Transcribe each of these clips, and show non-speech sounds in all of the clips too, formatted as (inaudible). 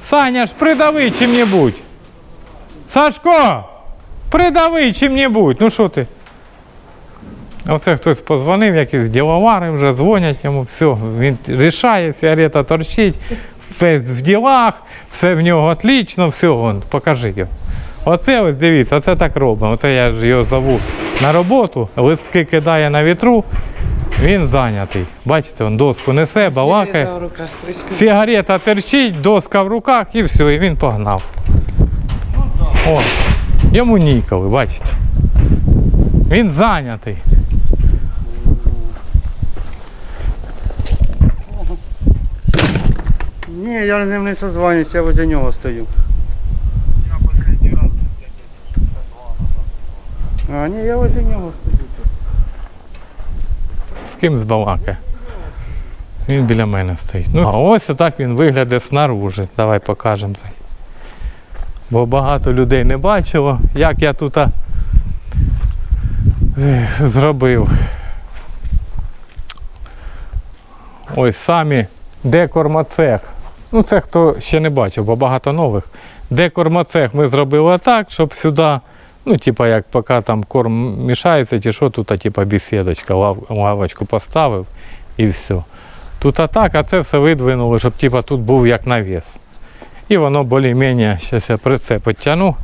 Саня ж придави чим-небудь. Сашко, придави чим-небудь. Ну що ти? Оце хтось позвонив, якісь діловари вже дзвонять йому, все, він рішає, сигарета торчить, весь в ділах, все в нього отлично, все, вон, покажи його. Оце ось дивіться, оце так робимо. Оце я ж його зову на роботу, листки кидає на вітру, він зайнятий. Бачите, він доску несе, балакає. Сигарета терчить, доска в руках і все, і він погнав. О, йому ніколи, бачите. Він зайнятий. Ні, я з ним не созванююся, я возле нього стою. А, ні, я возле нього стою. З ким збалакає? Він біля мене стоїть. Ну, а ось отак він виглядає снаружи. Давай покажемо. Бо багато людей не бачило, як я тут зробив. Ось самі декормацех. Ну, це хто ще не бачив, бо багато нових. Декормацех ми зробили так, щоб сюди, ну, типа, як поки там корм мішається, чи що, тут, типа, бесідочка, лав, лавочку поставив і все. Тут а так, а це все видвинули, щоб типа, тут був як навіс. І воно більш-менш, зараз я при це підтягну.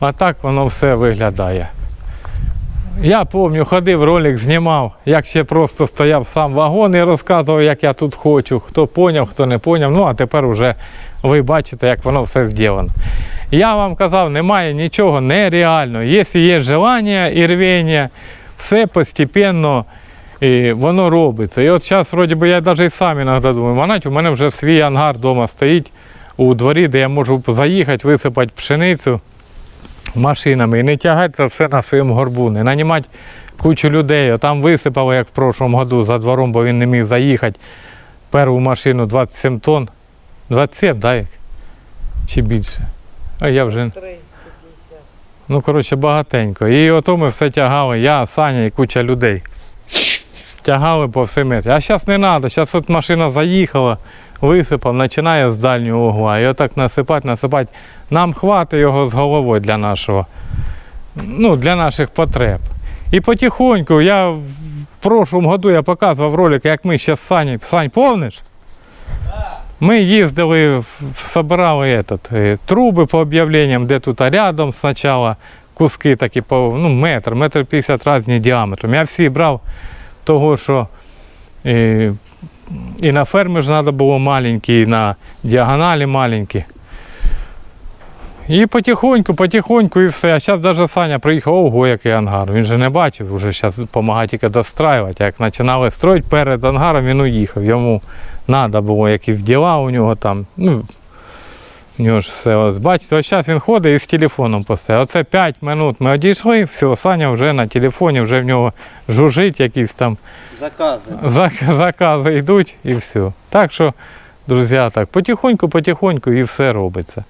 А так воно все виглядає. Я пам'ятаю, ходив, ролик знімав, як ще просто стояв сам вагон і розказував, як я тут хочу. Хто поняв, хто не поняв. Ну а тепер вже ви бачите, як воно все зроблено. Я вам казав, немає нічого нереального. Якщо є бажання і рвіння, все постепенно і воно робиться. І от зараз, вроді би, я навіть сам іноді думаю, манать, у мене вже свій ангар вдома стоїть у дворі, де я можу заїхати, висипати пшеницю машинами і не тягати це все на своєму горбу, не нанімати кучу людей. А Там висипали, як в прошлому году, за двором, бо він не міг заїхати. Перву машину 27 тонн. 27, так? як? Чи більше? А я вже. Ну, коротше, багатенько. І ото ми все тягали, я, Саня і куча людей. Тягали по всім. А зараз не треба, зараз от машина заїхала, висипав, починає з дальнього угла. І отак насипати, насипати. Нам хватить його з головою для нашого, ну, для наших потреб. І потихоньку, я в прошлому году я показував ролик, як ми ще з Сані. Сань, помниш? Ми їздили, собирали этот, е, труби по об'явленням, де тут рядом спочатку куски такі по ну, метр, метр 50 різні діаметром. Я всі брав того, що е, і на фермі ж треба было маленькі, і на діагоналі маленькі. І потихоньку, потихоньку і все. А зараз навіть Саня приїхав, ого, який ангар. Він же не бачив, вже зараз допомагає тільки достраювати. Як починали строїти перед ангаром, він уїхав. Йому треба було якісь діла у нього там. Ну, нього ж все. Ось, бачите, ось зараз він ходить і з телефоном постає. Оце 5 минут ми одійшли, все, Саня вже на телефоні, вже в нього жужить якісь там Закази. зак- закази йдуть і все. Так що, друзі, так, потихоньку, потихоньку і все робиться.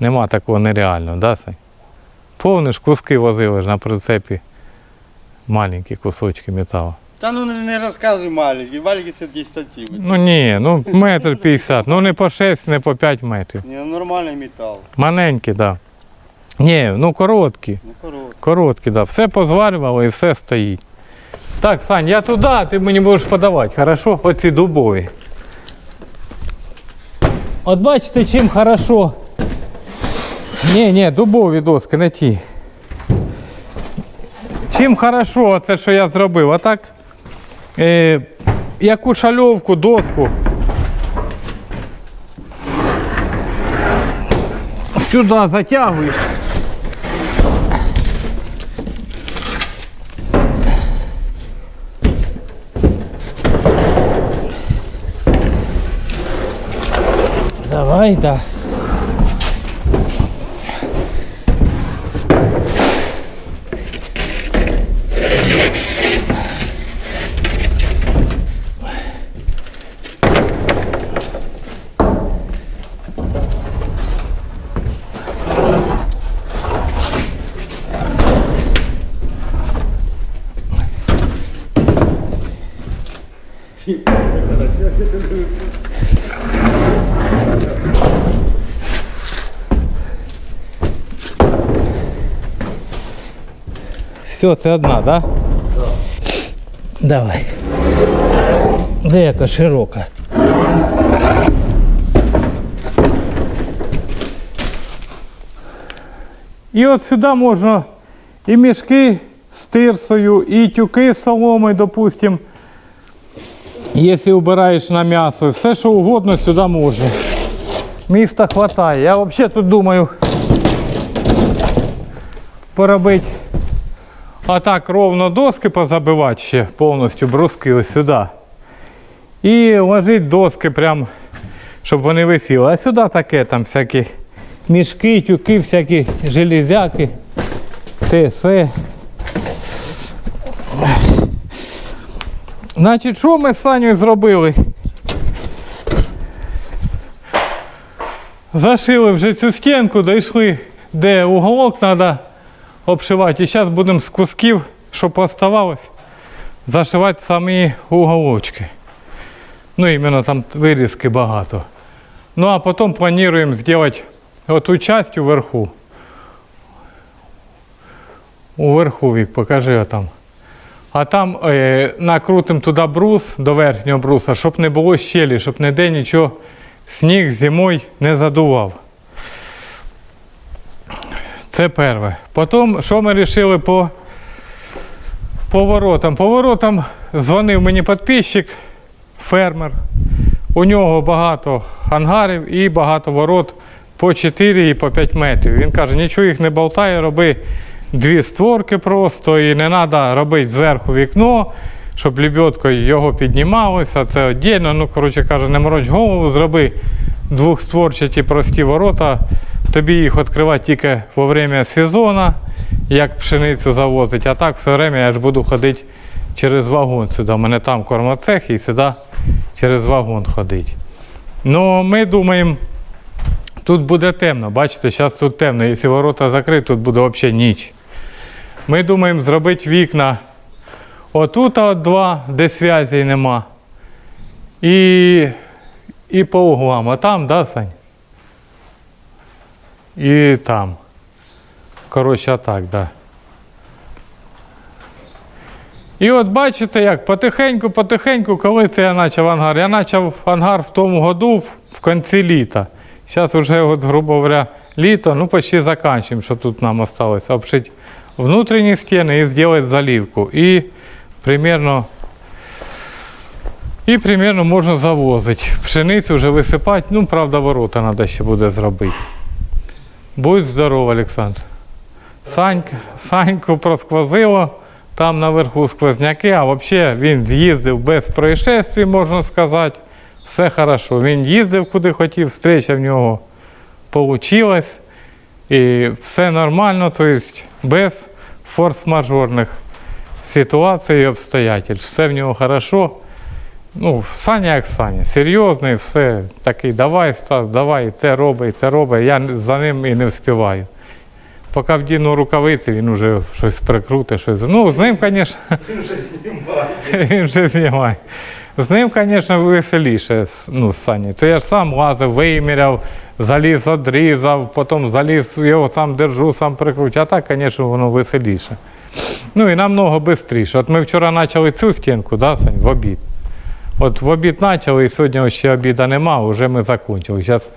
Нема такого нереального, да, Сань? Повниш куски возили ж на прицепі. Маленькі кусочки металу. Та ну не, розказуй маленький, маленький це 10 сантиметрів. Ну ні, ну метр п'ятдесят, ну не по 6, не по 5 метрів. Ні, ну, нормальний метал, Маленькі, так. Да. Ні, ну короткі. короткий. Короткі, да. Все позварювало і все стоїть. Так, Сань, я туди, а ти мені будеш подавати, хорошо? Оці дубові. От бачите, чим хорошо. Ні, ні, дубові доски, не ті. Чим хорошо це, що я зробив. А так, е, яку шальовку, доску. Сюди затягуєш. Давай, да. Все, це одна, так? Да? Давай. Де яка широка. І от сюди можна і мішки з тирсою, і тюки з соломою, допустим. Якщо вбираєш на м'ясо, все що угодно сюди можна. Міста хватає. Я взагалі тут думаю поробити а так ровно доски позабивати ще повністю бруски ось сюди. І ложити доски прям, щоб вони висіли. А сюди таке там всякі мішки, тюки, всякі железяки, те, се. Значить, що ми з Санєю зробили? Зашили вже цю стінку, дійшли, де уголок треба обшивати. І зараз будемо з кусків, що поставалось, зашивати самі уголочки. Ну, іменно там вирізки багато. Ну, а потім плануємо зробити оту часть уверху. Уверху, Вік, покажи там. А там е, накрутимо туди брус до верхнього бруса, щоб не було щелі, щоб ніде нічого сніг зимою не задував. Це перше. Потім, що ми вирішили по поворотам? Поворотам дзвонив мені підписчик, фермер. У нього багато ангарів і багато ворот по 4 і по 5 метрів. Він каже, нічого їх не болтає, роби дві створки просто і не треба робити зверху вікно, щоб лебедкою його піднімалося. Це віддільно. Ну, коротше каже, не мороч голову, зроби двохстворчаті прості ворота. Тобі їх відкривати тільки во время сезону, як пшеницю завозить, а так все время я ж буду ходити через вагон сюди. У мене там кормоцех і сюди через вагон ходити. Ну, ми думаємо, тут буде темно. Бачите, зараз тут темно. Якщо ворота закриті, тут буде взагалі ніч. Ми думаємо зробити вікна отут от два, де зв'язі нема. І, і по углам. А там, да, Сань? І там. Коротше, а так, да. І от бачите, як потихеньку, потихеньку, коли це я почав ангар. Я почав ангар в тому году в, кінці літа. Зараз вже, от, грубо говоря, літо, ну почти закінчуємо, що тут нам осталось. Обшити внутрішні стіни і зробити заливку. І примерно і примерно можна завозити. Пшеницю вже висипати, ну, правда, ворота треба ще буде зробити. Будь здоров, Олександр. Санька, Саньку просквозило, там наверху сквозняки, а взагалі він з'їздив без происшествий, можна сказати. Все хорошо. Він їздив куди хотів, встреча в нього вийшла. І все нормально, тобто без форс-мажорних ситуацій і обстоятельств. Все в нього хорошо. Ну, Саня як Саня, серйозний, все, такий, давай, Стас, давай, те роби, те роби. Я за ним і не вспіваю. Поки вдіну рукавиці, він вже щось прикрутить, щось. Ну, з ним, звісно. Він вже знімає. (laughs) Він вже знімає. З ним, звісно, веселіше, ну, з Сані. То я ж сам лазив, виміряв, заліз, одрізав, потім заліз, його сам держу, сам прикручу. А так, звісно, воно веселіше. Ну і намного швидше. От ми вчора почали цю стінку, да, Сань, в обід. От в обід почали, і сьогодні ще обіду нема, вже ми закінчили. Зараз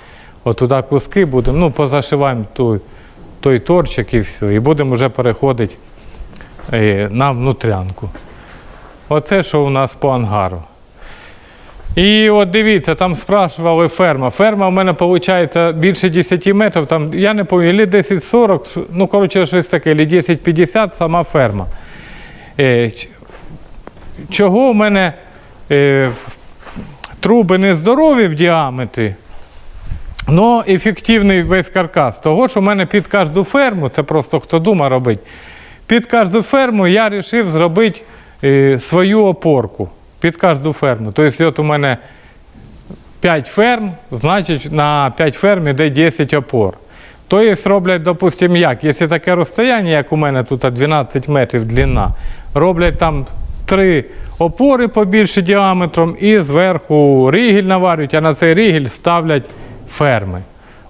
отуди куски будемо, ну, позашиваємо той, той торчик і все. І будемо вже переходити е, на внутрянку. Оце що у нас по ангару. І от дивіться, там спрашували ферма. Ферма в мене виходить більше 10 метрів, там, я не пам'ятаю, лі 10-40, ну коротше щось таке, лі 10-50 сама ферма. Е, чого в мене е, труби не здорові в діаметрі, але ефективний весь каркас. Того, що в мене під кожну ферму, це просто хто дума робить, під кожну ферму я вирішив зробити е, свою опорку. Під кожну ферму. Тобто, от у мене 5 ферм, значить на 5 ферм йде 10 опор. Тобто роблять, допустимо, як, якщо таке розстояння, як у мене тут 12 метрів длина, роблять там три опори побільше діаметром і зверху ригіль наварюють, а на цей ригіль ставлять ферми.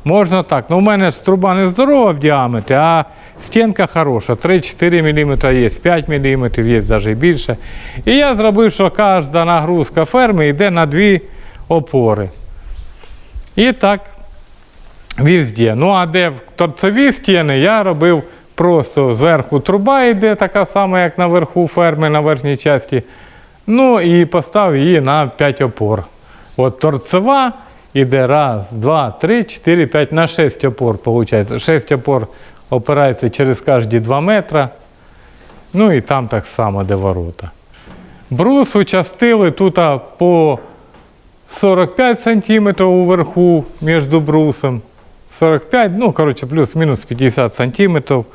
Можна так. Ну, у мене ж труба не здорова в діаметрі, а стінка хороша. 3-4 мм є, 5 мм є навіть більше. І я зробив, що кожна нагрузка ферми йде на дві опори. І так везде. Ну, а де торцеві стіни, я робив просто зверху труба йде, така сама, як наверху ферми на верхній часті. Ну і поставив її на 5 опор. От торцева іде раз, два, три, чотири, п'ять, на 6 опор, виходить. 6 опор опирається через кожні 2 метри. Ну і там так само, де ворота. Брус участили тут по 45 сантиметрів уверху між брусом. 45, ну, коротше, плюс-мінус 50 сантиметрів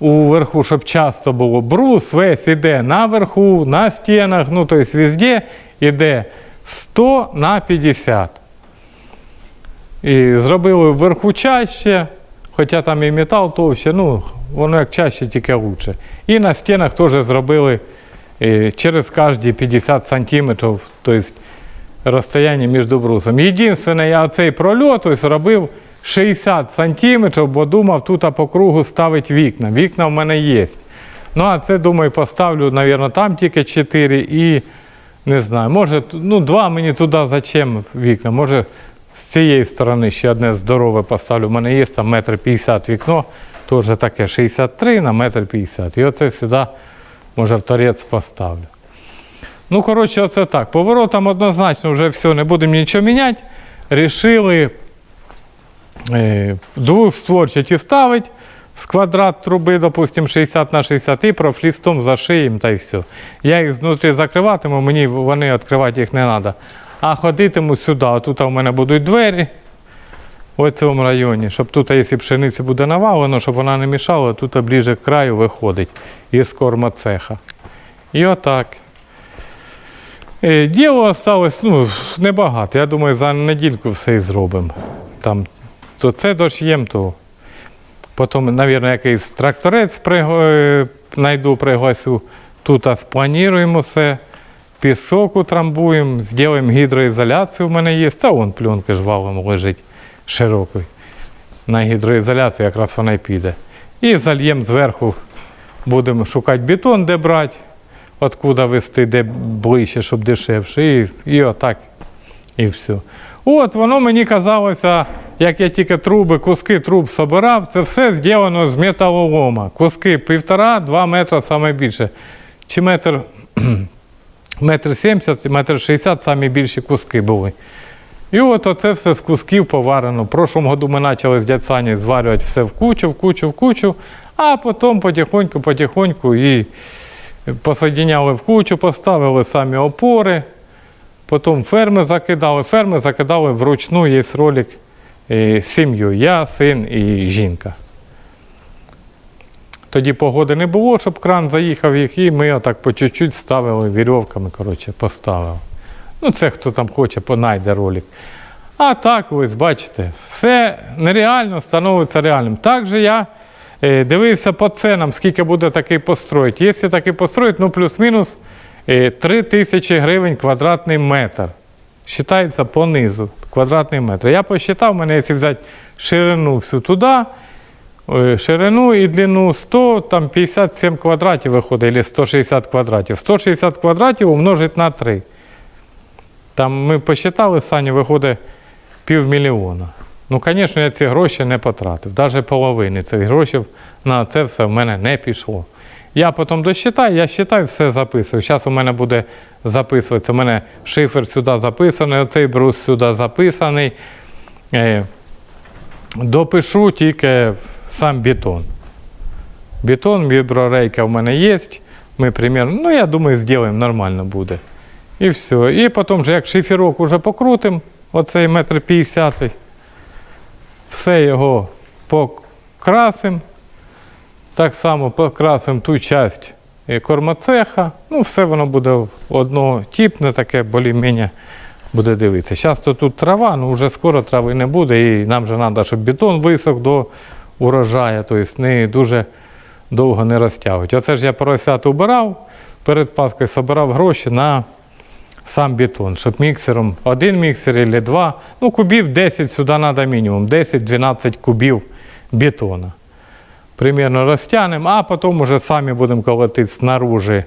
уверху, щоб часто було. Брус весь іде наверху, на стінах, ну, тобто везде іде 100 на 50. І зробили вверху чаще, хоча там і метал товще, ну, воно як чаще, тільки краще. І на стінах теж зробили е, через кожні 50 сантиметрів, тобто розстояння між брусом. Єдине, я цей прольот ось робив 60 сантиметрів, бо думав тут по кругу ставити вікна. Вікна в мене є. Ну, а це, думаю, поставлю, мабуть, там тільки 4 і не знаю, може, ну, два мені туди зачем вікна. Може, з цієї сторони ще одне здорове поставлю. У мене є там метр 50 вікно, теж таке 63 на метр 50. І оце сюди, може, в торець поставлю. Ну, коротше, оце так. Поворотом однозначно вже все, не будемо нічого міняти. Рішили двохстворчаті ставити з квадрат труби, допустимо, 60 на 60 і профлістом зашиємо та й все. Я їх знутрі закриватиму, мені вони відкривати їх не треба. А ходитиму сюди. Тут у мене будуть двері в цьому районі, щоб тут, якщо пшениця буде навалено, щоб вона не мішала, тут ближче к краю виходить із кормоцеха. І отак. Е, Діло осталось ну, небагато. Я думаю, за недільку все і зробимо. Там, то це дош'єм, то потім, мабуть, якийсь тракторець е, знайду, пригласю. Тут сплануємо все, пісок утрамбуємо, зробимо гідроізоляцію. У мене є. Та вон пленка ж валом лежить широкою. На гідроізоляцію якраз вона й піде. І зальємо зверху, будемо шукати бетон, де брати откуда вести, де ближче, щоб дешевше. І, і отак. І все. От воно мені казалося, як я тільки труби, куски труб собирав, це все зроблено з металолома. Куски півтора-два метри саме більше. Чи метр, (clears throat) метр сімдесят, метр шістдесят самі більші куски були. І от оце все з кусків поварено. В прошлому году ми почали з дядь зварювати все в кучу, в кучу, в кучу, а потім потихоньку, потихоньку і посоединяли в кучу, поставили самі опори, потім ферми закидали. Ферми закидали вручну, є ролик е, з сім'єю. Я, син і жінка. Тоді погоди не було, щоб кран заїхав їх, і ми отак по чуть-чуть ставили вірьовками, коротше, поставили. Ну, це хто там хоче, понайде ролик. А так, ось бачите, все нереально становиться реальним. Також я е, дивився по ценам, скільки буде такий построїть. Якщо такий построїть, ну плюс-мінус е, 3 тисячі гривень квадратний метр. Считається по низу квадратний метр. Я посчитав, мене, якщо взяти ширину всю туди, е, ширину і длину 100, там 57 квадратів виходить, або 160 квадратів. 160 квадратів умножить на 3. Там ми посчитали, Сані, виходить півмільйона. Ну, звісно, я ці гроші не потратив. Навіть половини цих грошей на це все в мене не пішло. Я потім досчитаю, я считаю, все записую. Зараз у мене буде записуватися. У мене шифер сюди записаний, оцей брус сюди записаний. Е, допишу тільки сам бетон. Бетон, віброрейка в мене є. Ми примерно, ну я думаю, зробимо, нормально буде. І все. І потім, вже як шиферок уже покрутимо, оцей метр п'ятдесятий, все його покрасимо. Так само покрасимо ту часть е, кормоцеха. Ну, все воно буде однотипне, таке більш-менш буде дивитися. Зараз тут трава, ну вже скоро трави не буде, і нам же треба, щоб бетон висох до урожаю, тобто не дуже довго не розтягувати. Оце ж я поросят убирав, перед Паскою собирав гроші на сам бетон, щоб міксером, один міксер або два, ну кубів 10 сюди треба мінімум, 10-12 кубів бетона. Примерно розтягнемо, а потім уже самі будемо колотити снаружи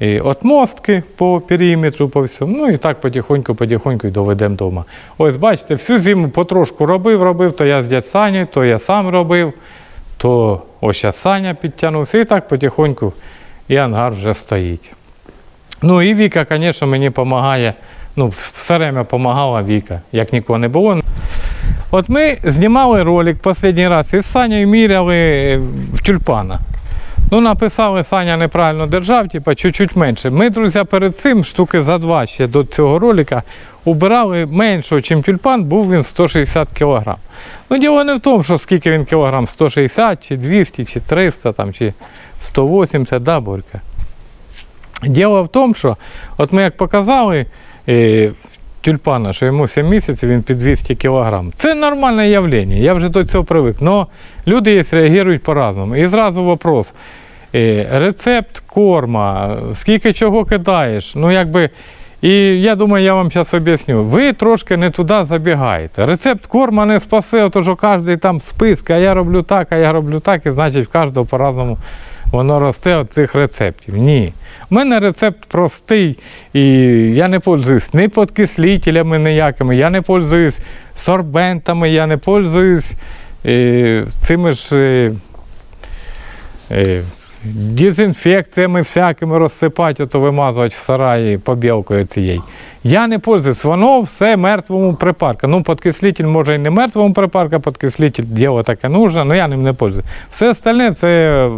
і отмостки по периметру, по всьому. Ну і так потихоньку, потихоньку і доведемо вдома. Ось бачите, всю зиму потрошку робив, робив, то я з дядь Сані, то я сам робив, то ось зараз Саня підтягнувся, і так потихоньку і ангар вже стоїть. Ну і Віка, звісно, мені допомагає. Ну, все время допомагала Віка, як нікого не було. От ми знімали ролик останній раз із Санєю міряли тюльпана. Ну, написали, Саня неправильно держав, типа чуть-чуть менше. Ми, друзі, перед цим штуки за два ще до цього ролика убирали меншого, чим тюльпан, був він 160 кг. Ну, діло не в тому, що скільки він кілограм, 160, чи 200, чи 300, там, чи 180, да, Борька? Діло в тому, що от ми як показали е, тюльпана, що йому 7 місяців він під 200 кг. Це нормальне явлення, я вже до цього привик. Но люди реагують по-разному. І зразу вопрос. Е, рецепт корма, скільки чого кидаєш. Ну, якби, і я думаю, я вам зараз об'ясню. Ви трошки не туди забігаєте. Рецепт корма не спасе, то що кожен там список, а я роблю так, а я роблю так, і значить в кожного по-разному воно росте від цих рецептів. Ні. У мене рецепт простий, і я не пользуюсь ні підкислителями ніякими, я не пользуюсь сорбентами, я не пользуюсь е, цими ж. Дезінфекціями всякими розсипати, ото вимазувати в сараї побілкою цією. Я не пользуюсь, воно все мертвому припарка. Ну, подкислитель може і не мертвому припарка, подкислитель діло таке нужно, але я ним не пользуюсь. Все остальне це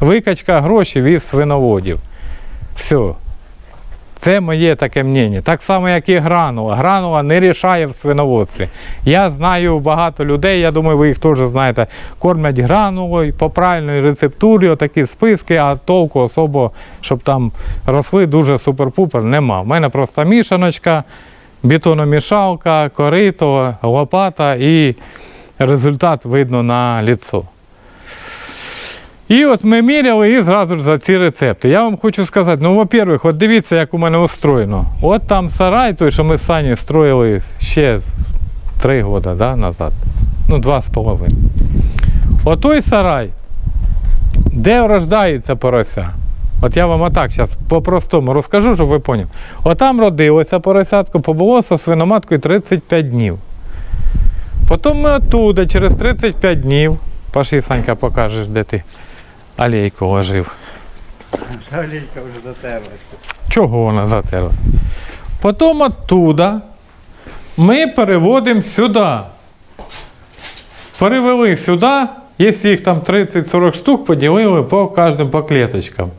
викачка грошей від свиноводів. Все. Це моє таке мнення. Так само, як і гранула. Гранула не рішає в свиноводстві. Я знаю багато людей, я думаю, ви їх теж знаєте, кормлять гранулою по правильній рецептурі, отакі списки, а толку особо, щоб там росли дуже супер-пупер, нема. У мене просто мішаночка, бетономішалка, корито, лопата і результат видно на ліцо. І от ми міряли і зразу за ці рецепти. Я вам хочу сказати, ну, во-первых, от дивіться, як у мене устроєно. От там сарай, той, що ми з Сані строїли ще три роки да, назад. Ну, два з половиною. Отой сарай, де рождається порося. От я вам отак зараз по-простому розкажу, щоб ви поняли. Отам родилося поросятко, побуло зі свиноматкою 35 днів. Потім ми оттуда через 35 днів, пошли, Санька, покажеш, де ти алейку ложив. Жалейка вже дотерлася. Чого вона затерла? Потім оттуда ми переводимо сюди. Перевели сюди, якщо їх там 30-40 штук, поділили по кожним по клеточкам.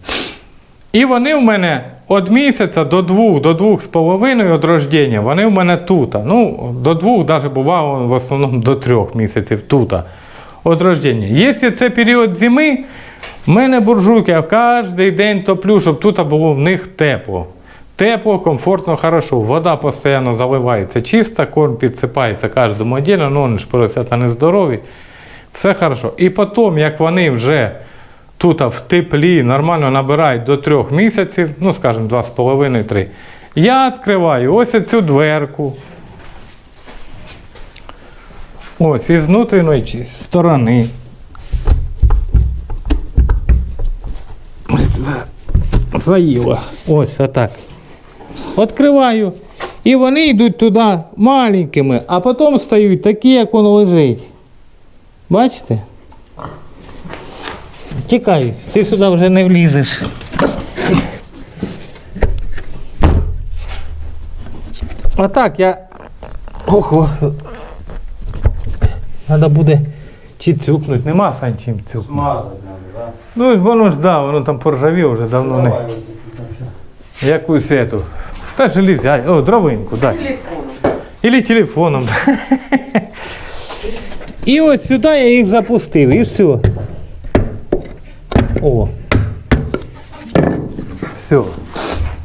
І вони в мене від місяця до двох, до двох з половиною від рождення, вони в мене тут. Ну, до двох, навіть бувало в основному до трьох місяців тут. Від рождення. Якщо це період зими, в мене буржуйки, я кожен день топлю, щоб тут було в них тепло. Тепло, комфортно, хорошо. Вода постійно заливається чиста, корм підсипається кожному отдельно, ну вони ж поросята нездорові. Все хорошо. І потім, як вони вже тут в теплі нормально набирають до трьох місяців, ну скажімо, два з половиною, три. Я відкриваю ось цю дверку. Ось із внутрішньої сторони. Заїла. Ось отак. Відкриваю. І вони йдуть туди маленькими, а потім стають такі, як воно лежить. Бачите? Тікай, ти сюди вже не влізеш. Отак я. Ого. Треба буде чи цюкнуть. Нема сань чим цюкнути. Ну воно ж да, воно там поржавіло вже давно не. Якусь эту. Та железяй. О, дровинку, дай. телефоном. Или телефоном. І ось сюди я їх запустив, і все. О. Все.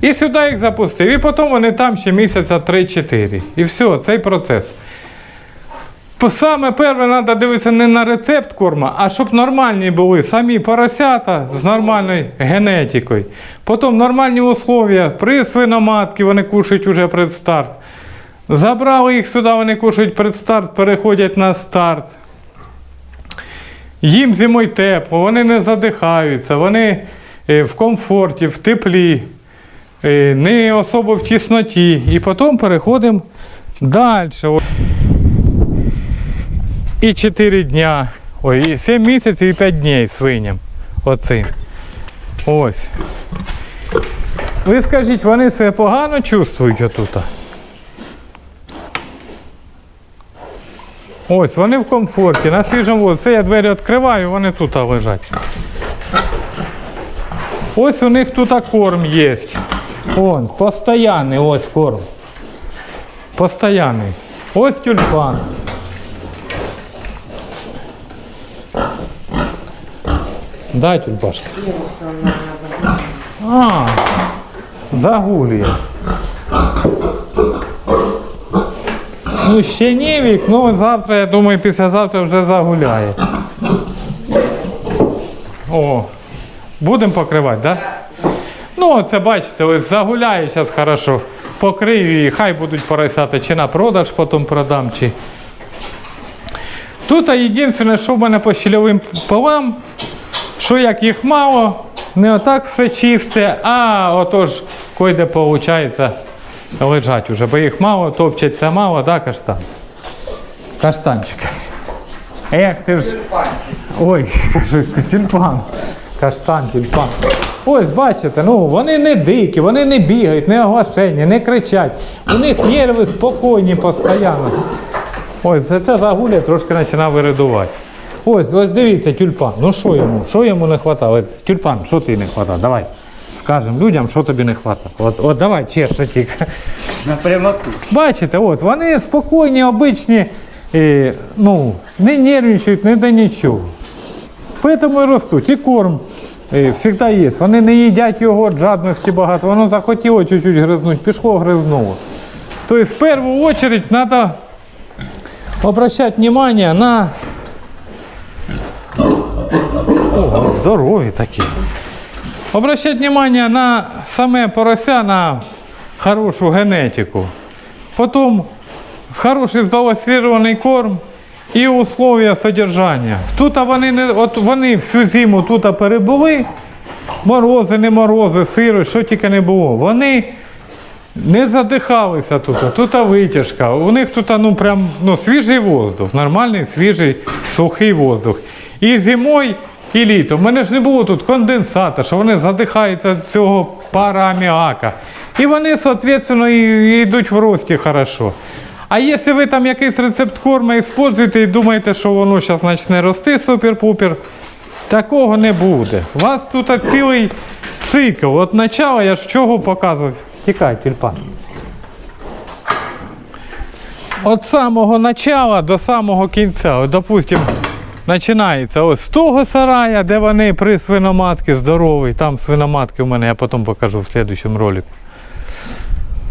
І сюди їх запустив. І потім вони там ще місяця 3-4. І все, цей процес. Саме перше треба дивитися не на рецепт корма, а щоб нормальні були самі поросята з нормальною генетикою. Потім нормальні условия при свиноматки вони кушають уже предстарт. Забрали їх сюди, вони кушають предстарт, переходять на старт. Їм зимою тепло, вони не задихаються, вони е, в комфорті, в теплі, е, не особо в тісноті. І потім переходимо далі. І 4 дня. Ой, 7 місяців і 5 днів свиням. Оцим. Ось. Ви скажіть, вони себе погано чувствують отут? Ось, вони в комфорті, на свіжому воздусі. Це я двері відкриваю, вони тут лежать. Ось у них тут корм є. Вон, постоянний ось корм. Постоянний. Ось тюльпан. Дай тюльпашка. А, загулює. Ну, ще не вік, ну завтра, я думаю, післязавтра вже загуляє. О, будемо покривати, так? Да? Ну, це бачите, ось загуляє зараз хорошо. Покрию і хай будуть поросяти, чи на продаж потім продам, чи. Тут єдине, що в мене по щільовим полам, що як їх мало, не отак все чисте, а отож койде виходить лежать уже, бо їх мало, топчеться мало, да, каштан? Каштанчик. Як ти ж. Ой, тюльпан. Каштан, тюльпан. Ось бачите, ну вони не дикі, вони не бігають, не оглашені, не кричать. У них нерви спокійні постійно. Ось це, це загуля трошки починає виридувати. Ось, ось дивіться, тюльпан. Ну що йому? Що йому не вистачало? Тюльпан, що ти не вистачало? Давай. Скажемо людям, що тобі не вистачало. От, от давай, чесно тільки. На прямоту. Бачите, от, вони спокійні, обичні, е, ну, не нервничають, не до нічого. Тому і ростуть. І корм завжди є. Вони не їдять його від жадності багато. Воно захотіло чуть-чуть гризнуть, пішло, гризнуло. Тобто, в першу чергу, треба обращати внимание на. О, здорові такі. Обращать внимание на саме порося, на хорошу генетику. Потом хороший збалансирований корм і условия содержання. Тут вони не от вони всю зиму тут перебули, морози, не морози, сиро, що тільки не було. Вони не задихалися тут, тут витяжка. У них тут ну, прям, ну, свіжий воздух, нормальний, свіжий, сухий воздух. І зимою, і літом. У мене ж не було тут конденсата, що вони задихаються від цього пара аміака. І вони, і йдуть в рості хорошо. А якщо ви там якийсь рецепт корма використовуєте і думаєте, що воно зараз почне рости супер-пупер, такого не буде. У вас тут цілий цикл. От начало я ж чого показував. Тікай, тюльпан. От самого начала до самого кінця. От, допустим, починається ось з того сарая, де вони при свиноматки здоровий. Там свиноматки в мене, я потім покажу в слідчому ролику.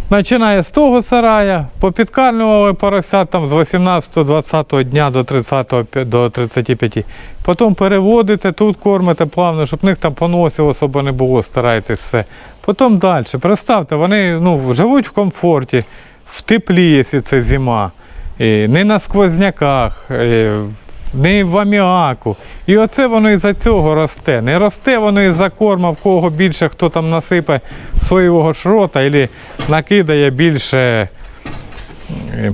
Починає з того сарая, попідкармлювали поросят там з 18-20 дня до 30 пі- до 35. Потім переводите, тут кормите плавно, щоб в них там поносів особо не було, старайтесь все. Потім далі. Представте, вони ну, живуть в комфорті, в теплі, якщо це зима, і не на сквозняках, е, не в аміаку. І оце воно із-за цього росте. Не росте воно із-за корма, в кого більше хто там насипе соєвого шрота або накидає більше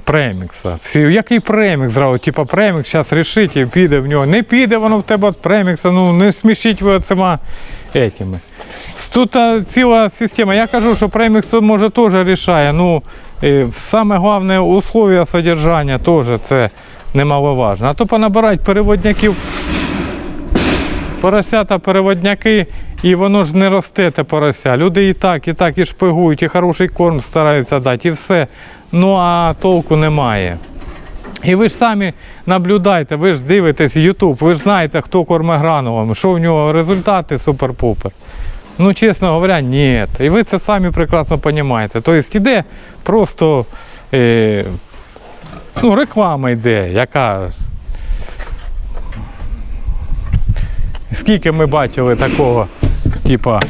премікса. Всі, який премікс зразу? Типа премікс зараз рішить і піде в нього. Не піде воно в тебе від премікса, ну не смішіть ви оцима етими. Тут ціла система. Я кажу, що премікс може теж рішає. Ну, саме головне условия содержання теж це немаловажно. А то понабирають переводняків поросята переводняки, і воно ж не росте те порося. Люди і так, і так, і шпигують, і хороший корм стараються дати, і все. Ну а толку немає. І ви ж самі наблюдайте, ви ж дивитесь YouTube, ви ж знаєте, хто корме гранулами, що в нього результати супер-пупер. Ну, чесно говоря, ні. І ви це самі прекрасно розумієте. Тобто іде просто е, Ну, реклама йде, яка. Скільки ми бачили такого, типа,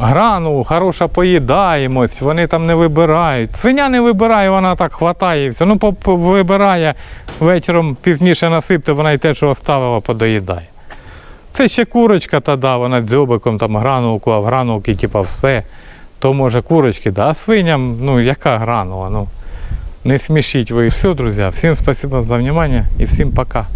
грану, хороша поїдаємось, вони там не вибирають. Свиня не вибирає, вона так хватає все. Ну, вибирає вечором пізніше насипте, вона й те, що оставила, подоїдає. Це ще курочка та да, вона дзьобиком там гранулку, а в гранулки, типа, все. То може курочки, да. А свиням, ну яка гранула? Ну, не смешить вы. Все, друзья. Всем спасибо за внимание и всем пока.